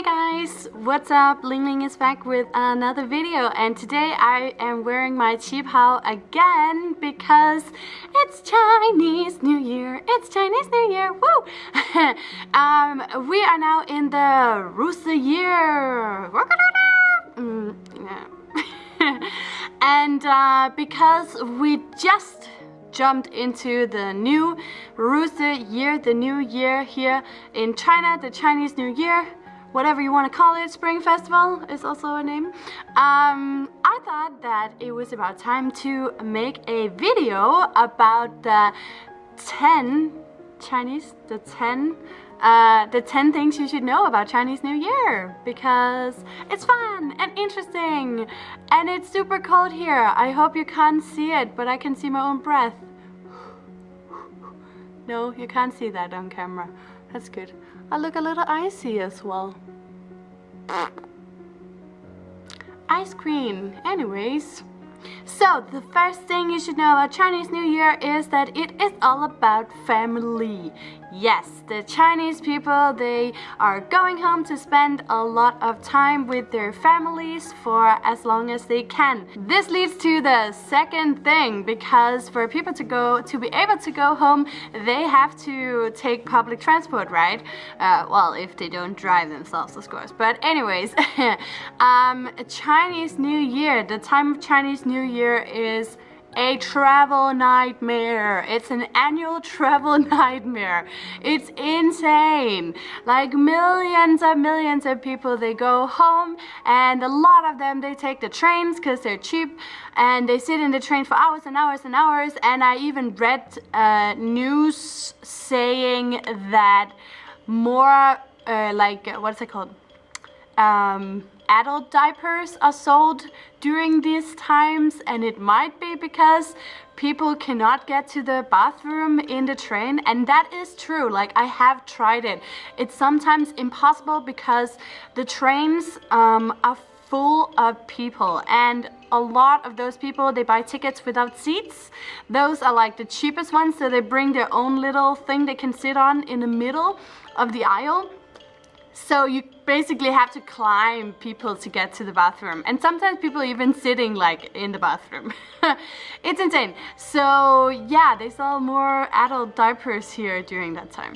Hey guys, what's up? Ling Ling is back with another video and today I am wearing my hao again because it's Chinese New Year. It's Chinese New Year, woo! um, we are now in the Rooster year. And uh, because we just jumped into the new Rooster year, the new year here in China, the Chinese New Year whatever you want to call it, Spring Festival is also a name. Um, I thought that it was about time to make a video about the 10 Chinese, the 10 uh, the 10 things you should know about Chinese New Year because it's fun and interesting and it's super cold here. I hope you can't see it, but I can see my own breath. No, you can't see that on camera. That's good. I look a little icy as well. Ice cream. Anyways. So, the first thing you should know about Chinese New Year is that it is all about family. Yes, the Chinese people, they are going home to spend a lot of time with their families for as long as they can. This leads to the second thing because for people to go to be able to go home, they have to take public transport, right? Uh, well, if they don't drive themselves, of course. But anyways, um, Chinese New Year, the time of Chinese New Year is a travel nightmare. It's an annual travel nightmare. It's insane. Like millions and millions of people, they go home and a lot of them, they take the trains because they're cheap and they sit in the train for hours and hours and hours. And I even read uh, news saying that more uh, like, what's it called? Um, adult diapers are sold during these times and it might be because people cannot get to the bathroom in the train and that is true like I have tried it. It's sometimes impossible because the trains um, are full of people and a lot of those people they buy tickets without seats. Those are like the cheapest ones so they bring their own little thing they can sit on in the middle of the aisle. So you basically have to climb people to get to the bathroom. And sometimes people even sitting like in the bathroom. it's insane. So yeah, they sell more adult diapers here during that time.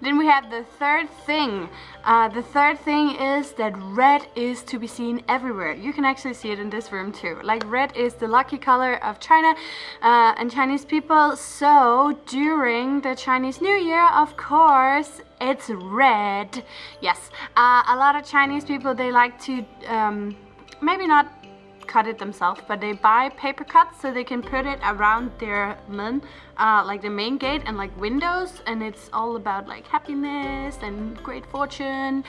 Then we have the third thing. Uh, the third thing is that red is to be seen everywhere. You can actually see it in this room too. Like red is the lucky color of China uh, and Chinese people. So during the Chinese New Year, of course, it's red. Yes, uh, a lot of Chinese people, they like to um, maybe not cut it themselves but they buy paper cuts so they can put it around their men uh, like the main gate and like windows and it's all about like happiness and great fortune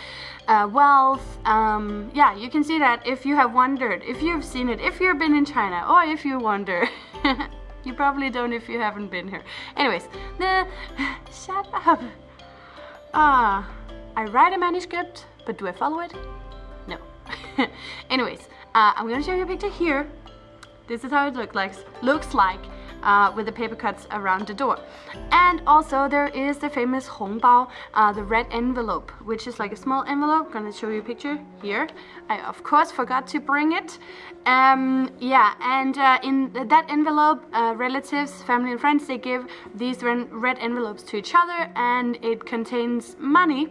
uh, wealth um, yeah you can see that if you have wondered if you've seen it if you've been in China or if you wonder you probably don't if you haven't been here. Anyways shut up. Ah I write a manuscript but do I follow it anyways uh, I'm gonna show you a picture here. This is how it look like, looks like uh, with the paper cuts around the door. And also there is the famous Hongbao, uh, the red envelope, which is like a small envelope. Gonna show you a picture here. I of course forgot to bring it. Um, yeah, and uh, in that envelope, uh, relatives, family and friends, they give these red envelopes to each other and it contains money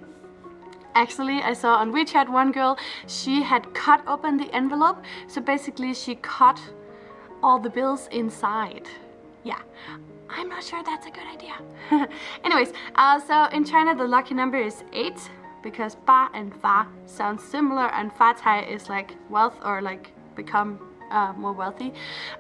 Actually, I saw on WeChat one girl, she had cut open the envelope. So basically she cut all the bills inside. Yeah, I'm not sure that's a good idea. Anyways, uh, so in China the lucky number is 8 because ba and fa sound similar and fa cai is like wealth or like become uh, more wealthy.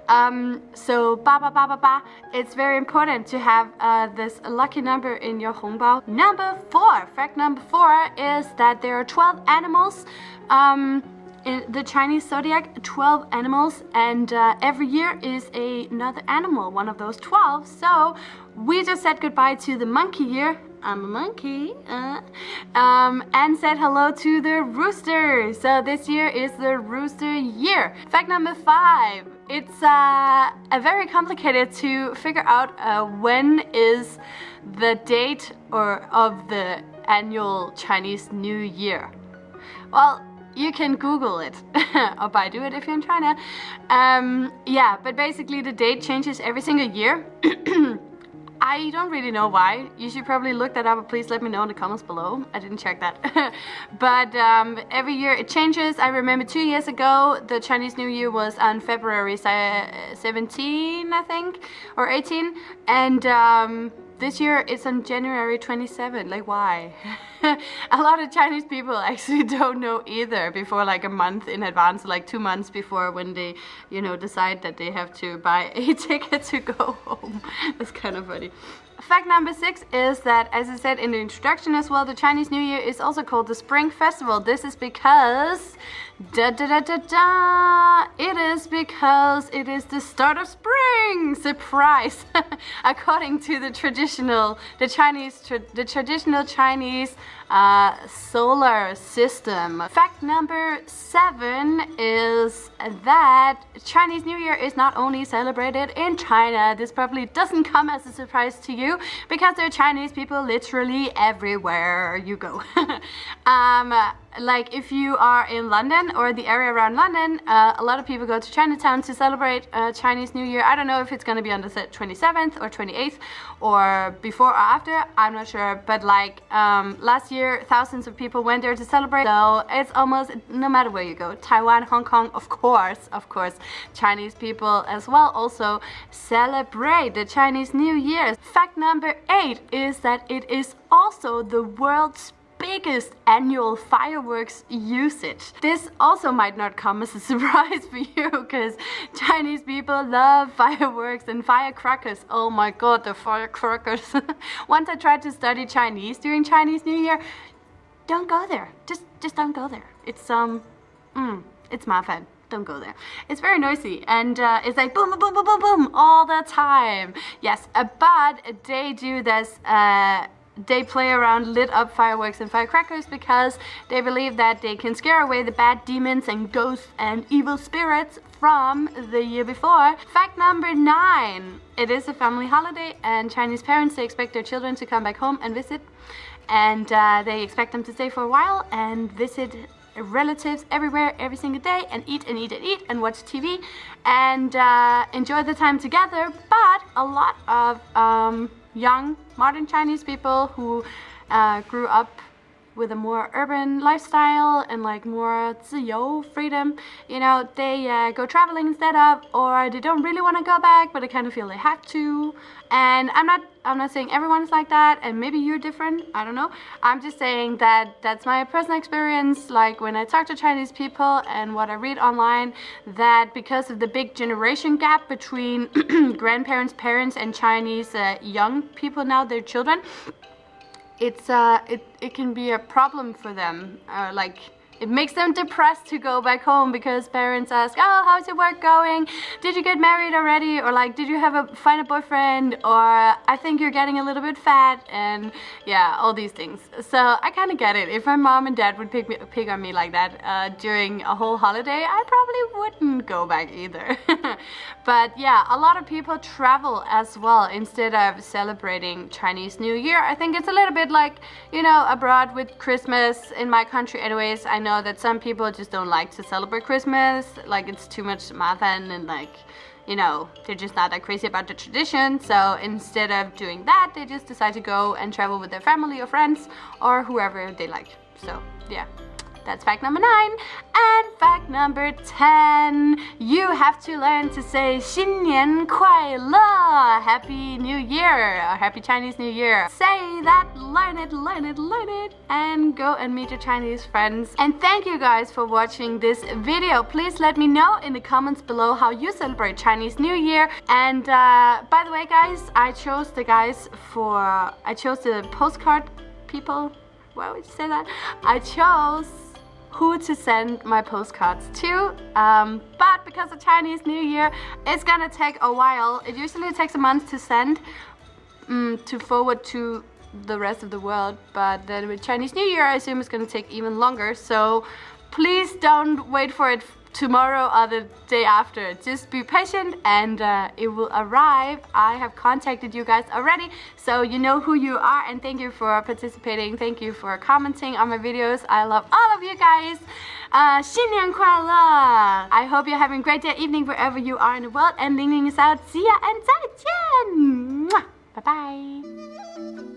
Um, so ba ba ba ba ba, it's very important to have uh, this lucky number in your hongbao. Number four, fact number four is that there are 12 animals um, in the Chinese zodiac, 12 animals, and uh, every year is a, another animal, one of those 12. So we just said goodbye to the monkey year I'm a monkey. Uh, um, and said hello to the rooster. So this year is the rooster year. Fact number five. It's uh, very complicated to figure out uh, when is the date or of the annual Chinese New Year. Well, you can Google it or Baidu it if you're in China. Um, yeah, but basically the date changes every single year. I don't really know why. You should probably look that up, please let me know in the comments below. I didn't check that. but um, every year it changes. I remember two years ago, the Chinese New Year was on February 17, I think, or 18. And um, this year it's on January 27. Like, why? a lot of Chinese people actually don't know either before like a month in advance, like two months before when they, you know, decide that they have to buy a ticket to go home. That's kind of funny. Fact number six is that, as I said in the introduction as well, the Chinese New Year is also called the Spring Festival. This is because, da da da da da, it is because it is the start of spring. Surprise! According to the traditional, the Chinese, tra the traditional Chinese uh, solar system. Fact number seven is that Chinese New Year is not only celebrated in China. This probably doesn't come as a surprise to you because there are Chinese people literally everywhere you go. um, like if you are in London or the area around London, uh, a lot of people go to Chinatown to celebrate uh, Chinese New Year. I don't know if it's going to be on the 27th or 28th or before or after, I'm not sure. But like um, last year, thousands of people went there to celebrate. So it's almost no matter where you go, Taiwan, Hong Kong, of course, of course, Chinese people as well also celebrate the Chinese New Year. Fact number eight is that it is also the world's biggest annual fireworks usage. This also might not come as a surprise for you because Chinese people love fireworks and firecrackers. Oh my god, the firecrackers. Once I tried to study Chinese during Chinese New Year, don't go there. Just just don't go there. It's um mm, it's my fun don't go there. It's very noisy and uh, it's like boom, boom, boom, boom, boom, boom all the time. Yes, uh, but they do this uh, they play around lit up fireworks and firecrackers because they believe that they can scare away the bad demons and ghosts and evil spirits from the year before. Fact number nine, it is a family holiday and Chinese parents, they expect their children to come back home and visit and uh, they expect them to stay for a while and visit relatives everywhere every single day and eat and eat and eat and watch TV and uh, enjoy the time together but a lot of um, young modern Chinese people who uh, grew up with a more urban lifestyle and like more 自由, freedom, you know, they uh, go traveling instead of, or they don't really want to go back, but they kind of feel they have to. And I'm not, I'm not saying everyone's like that, and maybe you're different, I don't know. I'm just saying that that's my personal experience, like when I talk to Chinese people and what I read online, that because of the big generation gap between grandparents, parents, and Chinese uh, young people now, their children, it's uh, it, it can be a problem for them. Uh, like it makes them depressed to go back home because parents ask, oh, how's your work going? Did you get married already? Or like, did you have a find a boyfriend? Or I think you're getting a little bit fat and yeah, all these things. So I kind of get it. If my mom and dad would pick, me, pick on me like that uh, during a whole holiday, I probably wouldn't go back either. but yeah, a lot of people travel as well instead of celebrating Chinese New Year. I think it's a little bit like, you know, abroad with Christmas in my country anyways. I know that some people just don't like to celebrate Christmas, like it's too much mafan and like, you know, they're just not that crazy about the tradition. So instead of doing that, they just decide to go and travel with their family or friends or whoever they like. So yeah. That's fact number nine. And fact number 10, you have to learn to say 新年快乐, Happy New Year, or Happy Chinese New Year. Say that, learn it, learn it, learn it, and go and meet your Chinese friends. And thank you guys for watching this video. Please let me know in the comments below how you celebrate Chinese New Year. And uh, by the way guys, I chose the guys for, I chose the postcard people, why would you say that? I chose who to send my postcards to. Um, but because of Chinese New Year, it's gonna take a while. It usually takes a month to send, um, to forward to the rest of the world. But then with Chinese New Year, I assume it's gonna take even longer. So please don't wait for it tomorrow or the day after. Just be patient and uh, it will arrive. I have contacted you guys already, so you know who you are and thank you for participating. Thank you for commenting on my videos. I love all of you guys. Uh, 新年快乐! I hope you're having a great day, evening, wherever you are in the world. And Ling Ling is out. See ya and 再见! Bye bye.